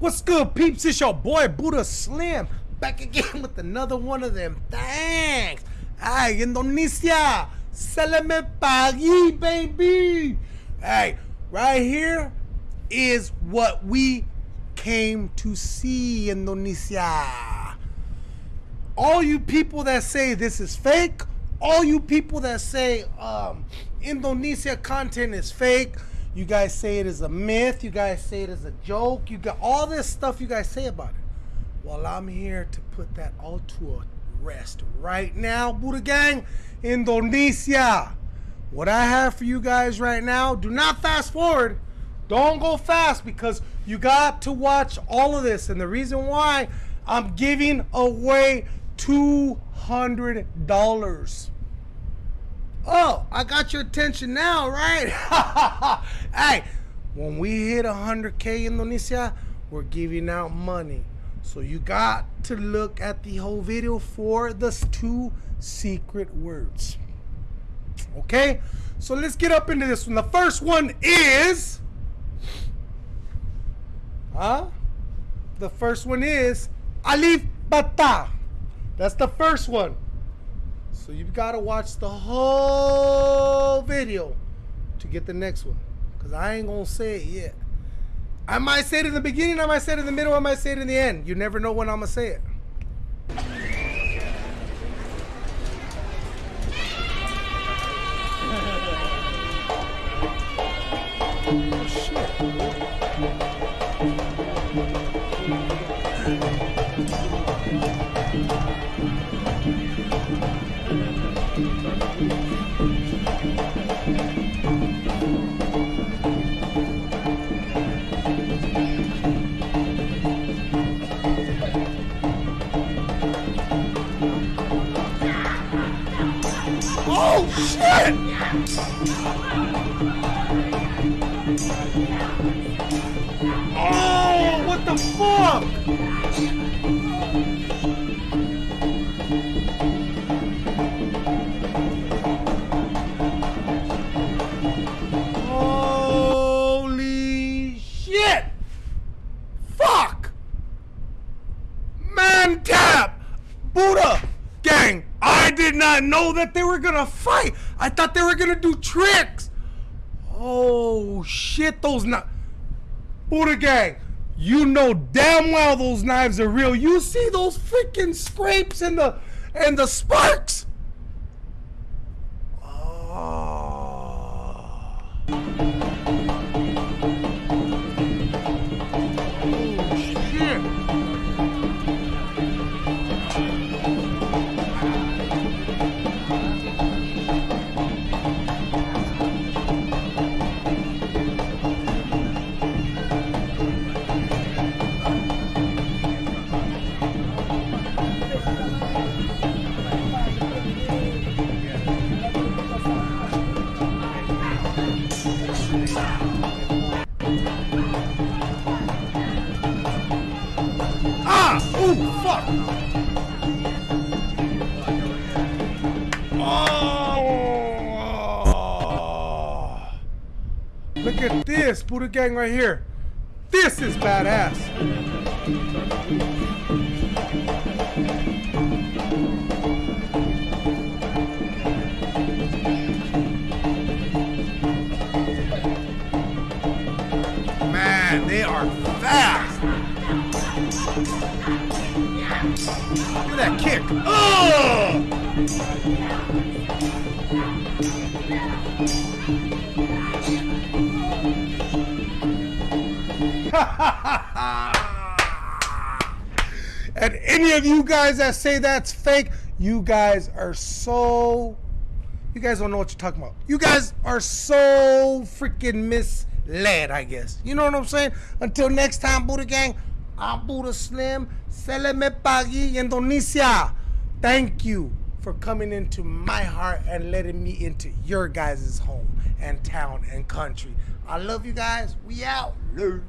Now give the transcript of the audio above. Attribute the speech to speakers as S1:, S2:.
S1: What's good, peeps? It's your boy Buddha Slim back again with another one of them. Thanks. Hey, Indonesia, me pagi, baby. Hey, right here is what we came to see, Indonesia. All you people that say this is fake, all you people that say um, Indonesia content is fake, you guys say it is a myth. You guys say it is a joke. You got all this stuff you guys say about it. Well, I'm here to put that all to a rest right now, Buddha Gang, Indonesia. What I have for you guys right now, do not fast forward. Don't go fast because you got to watch all of this. And the reason why I'm giving away $200. I got your attention now, right? hey, when we hit 100K Indonesia, we're giving out money. So you got to look at the whole video for the two secret words. Okay, so let's get up into this one. The first one is, huh? The first one is Alif Bata. That's the first one. So you've got to watch the whole video to get the next one. Because I ain't going to say it yet. I might say it in the beginning, I might say it in the middle, I might say it in the end. You never know when I'm going to say it. Oh, shit! Oh, what the fuck? Holy shit! Fuck! Mantap! Buddha! Gang, did not know that they were gonna fight. I thought they were gonna do tricks. Oh shit, those knives. Buddha gang, you know damn well those knives are real. You see those freaking scrapes and the and the sparks? Ah. Ah! Ooh, fuck! Oh! Look at this, Buddha Gang right here. This is badass. Are fast. Look at that kick. Oh! and any of you guys that say that's fake, you guys are so. You guys don't know what you're talking about. You guys are so freaking misled, I guess. You know what I'm saying? Until next time, Buddha Gang, I'm Buddha Slim. Seleme Pagi, Indonesia. Thank you for coming into my heart and letting me into your guys' home and town and country. I love you guys. We out. Love.